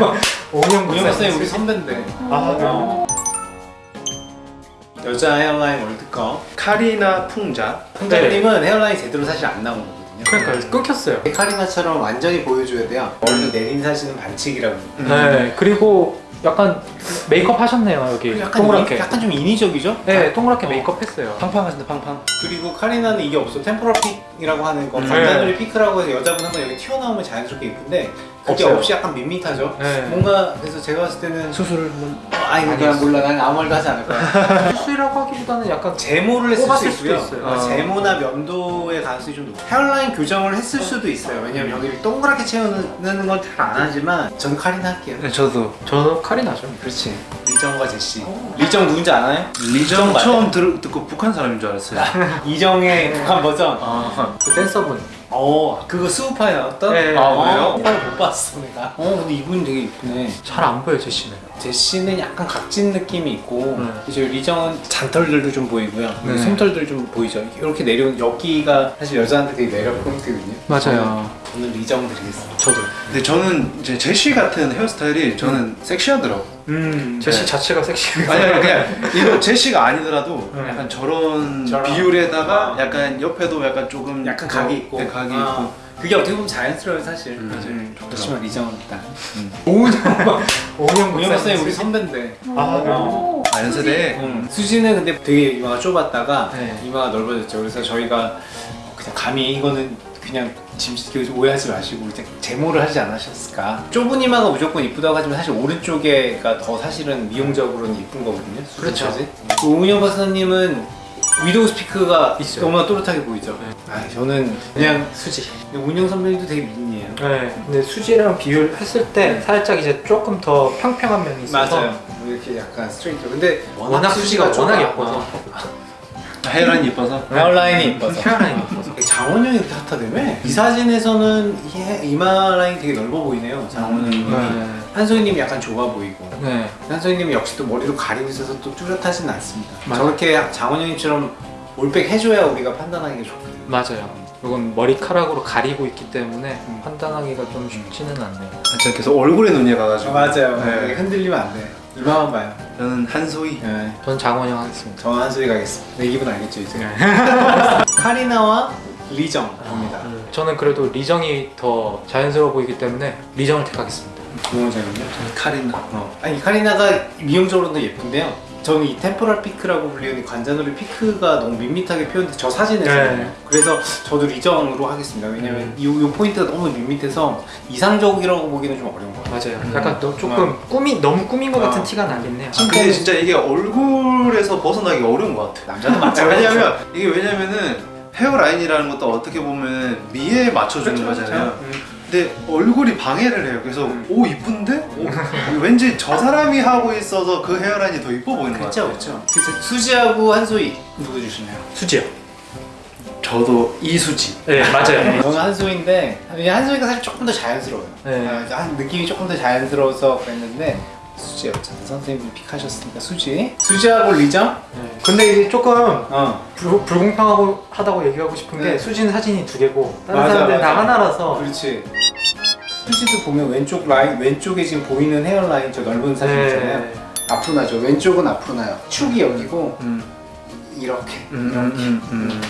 오은영 우영 박사님 우리 선배인데. 아, 네. 어. 여자 hairline 월드컵. 카리나 풍자. 풍자님은 hairline 제대로 사실 안 나온 거거든 요 그러니까 끊겼어요. 카리나처럼 완전히 보여줘야 돼요 원래 내린 사진은 반칙이라고 네. 그리고 약간 메이크업 하셨네요 여기 약간, 동그랗게. 인- 약간 좀 인위적이죠? 네, 동그랗게 어. 메이크업 했어요. 팡팡 하신다 팡팡 그리고 카리나는 이게 없어 temporal peak이라고 하는 거 음. 관자놀이 피크라고 해서 여자분 한번 여기 튀어나오면 자연스럽게 예쁜데 그게 없어요. 없이 약간 밋밋하죠 네. 뭔가 그래서 제가 봤을 때는 수술을 한번 아니 그냥 몰라. 난 아무 말도 하지 않을 거야. 수술이라고 하기보다는 약간 제모를 했을 수 수도 있고요. 있어요. 어, 어. 제모나 면도의 가능성이 좀 높아요. 헤어라인 교정을 했을 수도 있어요. 왜냐면 여기를 동그랗게 채우는 건 잘 안 하지만 전 카리나 할게요. 네 저도. 저도 카리나죠. 그렇지. 리정과 제시. 리정 누군지 아나요? 리정. 처음 들, 듣고 북한 사람인 줄 알았어요. 이정의 북한 버전. 아, 그 댄서분. 어 그거 스우파에 나왔던? 네. 아, 어, 그래요? 오빠를 못 봤어 내가 어 근데 이분 되게 이쁘네 잘 안 보여 제시는. 제시는 약간 각진 느낌이 있고 네. 이제 리정은 잔털들도 좀 보이고요 네. 솜털들 좀 보이죠 이렇게 내려온 여기가 사실 여자한테 되게 매력 포인트거든요 맞아요. 저는 리정 드리겠습니다 저도. 근데 저는 이제 제시 같은 헤어스타일이 저는 섹시하더라고 음 제시 네. 자체가 섹시해. 아니 아니 그냥 이거 제시가 아니더라도 네. 약간 저런 저런. 비율에다가 아. 약간 옆에도 약간 조금 약간 더- 각이 있고 네, 각이 아, 있고 그게 어떻게 보면 자연스러워요 사실 음, 맞아요 음, 좋더라고요. 그렇지만 리정은 일단 오은영 오영 박사님 우리 선배인데 아, 그래요? 어. 아 연세대 음. 수지는 근데 되게 이마가 좁았다가 네. 이마가 넓어졌죠. 그래서 저희가 그냥 감히 이거는 그냥 짐 오해하지 마시고 이제 제모를 하지 않으셨을까. 좁은 이마가 무조건 이쁘다고 하지만 사실 오른쪽에가 더 사실은 미용적으로는 이쁜 거거든요. 그렇죠. 수지까지. 그 오은영 박사님은 widow's peak가 있어요. 너무나 또렷하게 보이죠. 네. 아 저는 그냥 수지. 근데 오은영 선배님도 되게 미인이에요. 네. 근데 수지랑 비교했을 때 살짝 이제 조금 더 평평한 면이 있어서 맞아요. 이렇게 약간 스트레이트. 근데 워낙 수지가 좁아. 워낙 예뻐서 어. hairline 이뻐서 hairline이 이뻐서. hairline이 예뻐서 장원영이 그렇게 핫하다며? 이 사진에서는 이- 이마 라인이 되게 넓어 보이네요 장원영님이 네. 한소희님이 약간 좁아 보이고 네. 한소희님이 역시 또 머리로 가리고 있어서 또 뚜렷하진 않습니다 맞아요. 저렇게 장원영님처럼 올백 해줘야 우리가 판단하기가 좋거든요 맞아요. 이건 머리카락으로 가리고 있기 때문에 판단하기가 좀 쉽지는 않네요. 아, 제가 계속 얼굴에 눈이 가가지고 맞아요 네. 흔들리면 안돼 이마만 봐요 저는 한소희 네. 저는 장원영 하겠습니다. 저는 한소희 가겠습니다 내 기분 알겠죠 이제 카리나와 리정입니다 음, 저는 그래도 리정이 더 자연스러워 보이기 때문에 리정을 택하겠습니다. 김원장님요? 저는 카리나 어. 아니 카리나가 미용적으로도 예쁜데요. 저는 이 temporal peak라고 불리는 이 관자놀이 피크가 너무 밋밋하게 표현돼 저 사진에서는 네. 그래서 저도 리정으로 하겠습니다. 왜냐면 이, 이 포인트가 너무 밋밋해서 이상적이라고 보기는 좀 어려운 것 같아요. 맞아요. 약간 너 조금 꾸미 너무 꾸민 것 같은 어. 티가 나긴 해요. 아, 근데 진짜 이게 얼굴에서 벗어나기 어려운 것 같아 남자도 아, 마찬가지죠. 왜냐면 이게 왜냐면은 hairline이라는 것도 어떻게 보면 미에 맞춰주는 그렇죠, 거잖아요 그렇죠. 음. 근데 얼굴이 방해를 해요 그래서 음. 오 이쁜데? 오, 왠지 저 사람이 하고 있어서 그 hairline이 더 이뻐 보이는 것 그렇죠, 같아요 그렇죠. 그래서 수지하고 한소희 누구 주시나요? 수지요. 저도 이수지 네, 맞아요. 저는 한소희인데 한소희가 사실 조금 더 자연스러워요. 네. 아, 한 느낌이 조금 더 자연스러워서 그랬는데 수지였잖아요. 선생님이 픽하셨으니까 수지. 수지하고 리정? 네. 근데 이제 조금 어. 불, 불공평하고 하다고 얘기하고 싶은 게 네. 수지는 사진이 두 개고 다른 맞아, 사람들은 다 맞아. 하나라서 그렇지. 수지도 보면 왼쪽 라인 왼쪽에 지금 보이는 헤어라인 저 넓은 사진 있잖아요. 네. 앞으로 나죠. 왼쪽은 앞으로 나요. 축이 여기고 음. 이렇게. 음, 음, 음,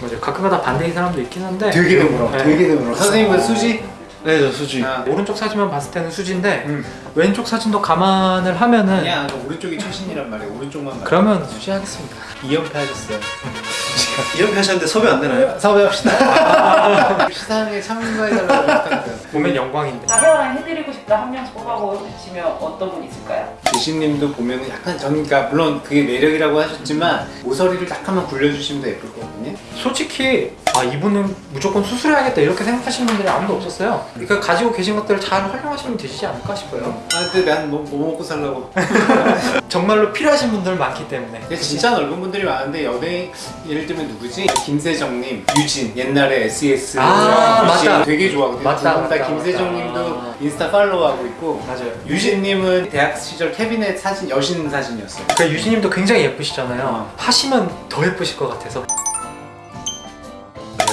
맞아요. 가끔가다 반대인 사람도 있긴 한데 되게 드물어. 네. 되게 드물어. 선생님은 수지? 네, 저 수지 아, 오른쪽 사진만 봤을 때는 수지인데 음. 왼쪽 사진도 감안을 하면은 아니야. 저 오른쪽이 최신이란 말이야. 오른쪽만 말. 그러면 수지 하겠습니다. 2연패 하셨어요. 이렇게 하셨는데 섭외 안 되나요? 섭외합시다. 시상에 참가해달라고 부탁드려요. 보면 영광인데. 나 헤어라인 해드리고 싶다 한 명씩 뽑아보시면 어떤 분 있을까요? 제시님도 보면 약간 저는 그러니까 물론 그게 매력이라고 하셨지만 모서리를 약간만 굴려주시면 더 예쁠 거거든요. 솔직히 아 이분은 무조건 수술해야겠다 이렇게 생각하시는 분들이 아무도 없었어요. 그러니까 가지고 계신 것들을 잘 활용하시면 되시지 않을까 싶어요. 아 근데 난뭐 뭐 먹고 살라고. 정말로 필요하신 분들 많기 때문에. 근데 진짜 넓은 분들이 많은데 연예인 예를 들면 누구지? 김세정님, 유진 옛날에 SES 아, 유진 맞다. 되게 좋아하거든요. 맞다, 맞다, 김세정님도 맞다. 인스타 팔로우하고 있고 맞아요. 유진님은 대학 시절 캐비넷 사진 여신 사진이었어요. 그 유진님도 굉장히 예쁘시잖아요. 어. 하시면 더 예쁘실 것 같아서.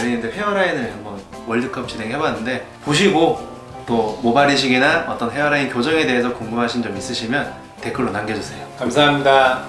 연예인들 헤어라인을 한번 월드컵 진행해봤는데 보시고 또 모발 이식이나 어떤 헤어라인 교정에 대해서 궁금하신 점 있으시면 댓글로 남겨주세요. 감사합니다.